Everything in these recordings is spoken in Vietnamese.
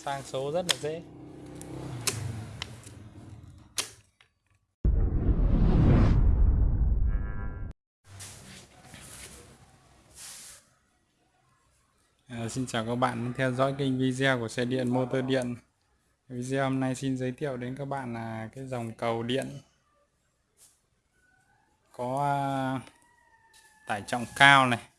sang số rất là dễ. À, xin chào các bạn đang theo dõi kênh video của xe điện motor điện. Video hôm nay xin giới thiệu đến các bạn là cái dòng cầu điện. Có à, tải trọng cao này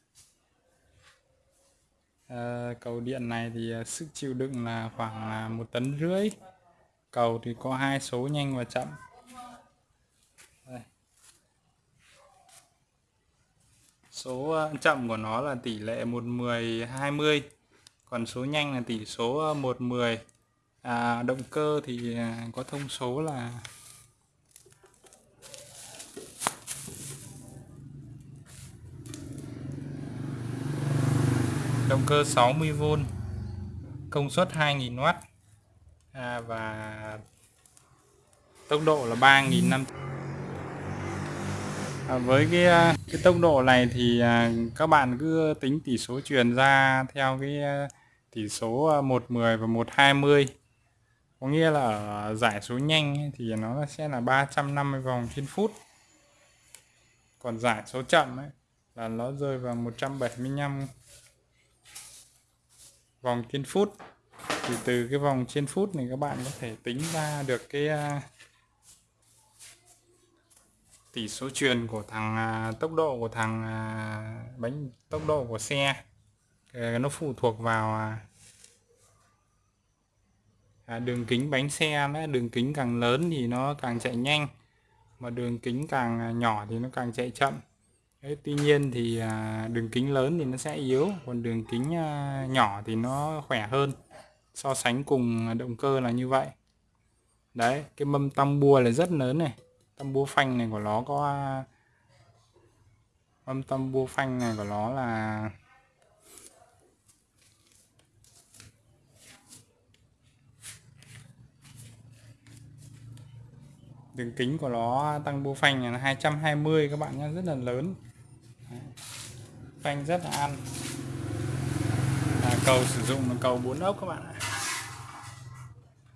à, cầu điện này thì ờ, sức chịu đựng là khoảng là một tấn rưỡi. Cầu thì có hai số nhanh và chậm. Đây. số ờ, chậm của nó là tỷ lệ 110 20 còn số nhanh là tỷ số 110 à, động cơ thì có thông số là động cơ 60V công suất 2000W à, và tốc độ là 3500 à, với cái à, cái tốc độ này thì à, các bạn cứ tính tỷ số truyền ra theo cái à, tỷ số à, 110 và 120 có nghĩa là ở giải số nhanh thì nó sẽ là 350 vòng trên phút. Còn giải số chậm ấy là nó rơi vào 175 vòng trên phút. Thì từ cái vòng trên phút này các bạn có thể tính ra được cái uh, tỷ số truyền của thằng uh, tốc độ của thằng uh, bánh tốc độ của xe. Nó phụ thuộc vào đường kính bánh xe nữa. Đường kính càng lớn thì nó càng chạy nhanh mà đường kính càng nhỏ thì nó càng chạy chậm. Đấy, tuy nhiên thì à, đường kính lớn thì nó sẽ yếu còn đường kính à, nhỏ thì nó khỏe hơn. So sánh cùng động cơ là như vậy. Đấy cái mâm tăm bua là rất lớn này. Tăm bua phanh này của nó có à, mâm tăm bua phanh này của nó là đường kính của nó tăng bua phanh là 220 các bạn nhé rất là lớn phanh rất là ăn. À, cầu sử dụng là cầu 4 ốc các bạn ạ.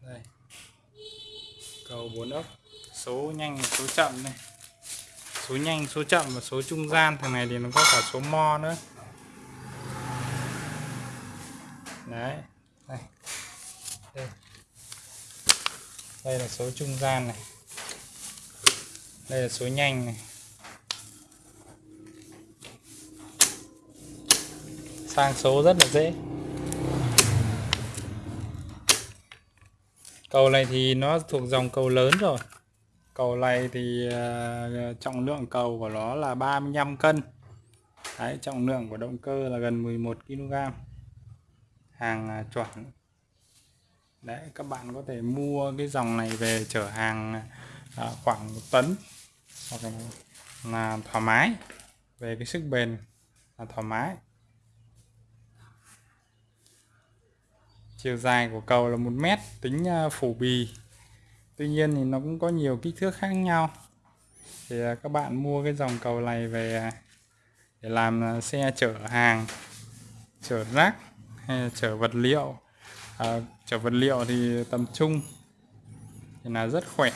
Đây. Cầu 4 ốc. Số nhanh số chậm này số nhanh số chậm và số trung gian. Thằng này thì nó có cả số mo nữa. Đấy. Đây. Đây, đây là số trung gian này. Đây là số nhanh này. Sang số rất là dễ. Cầu này thì nó thuộc dòng cầu lớn rồi. Cầu này thì uh, trọng lượng cầu của nó là 35 cân. Đấy, trọng lượng của động cơ là gần 11 kg hàng uh, chuẩn. Đấy các bạn có thể mua cái dòng này về chở hàng uh, khoảng một tấn. Hoặc là thoải mái. Về cái sức bền là thoải mái. Chiều dài của cầu là một mét tính à, phủ bì. Tuy nhiên thì nó cũng có nhiều kích thước khác nhau. Thì à, các bạn mua cái dòng cầu này về à, để làm xe chở hàng chở rác hay là chở vật liệu. À, chở vật liệu thì tầm trung thì là rất khỏe.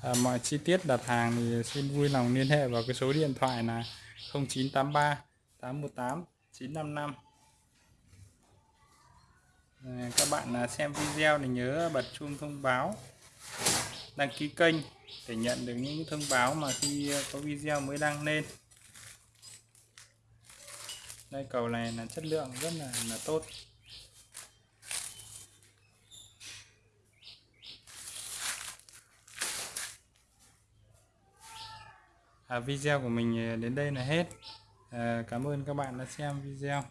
À, mọi chi tiết đặt hàng thì xin vui lòng liên hệ vào cái số điện thoại là 0983 818 955 à, các bạn à, xem video thì nhớ bật chuông thông báo đăng ký kênh để nhận được những thông báo mà khi có video mới đăng lên. Đây cầu này là chất lượng rất là là tốt. À, video của mình à, đến đây là hết à, cảm ơn các bạn đã xem video.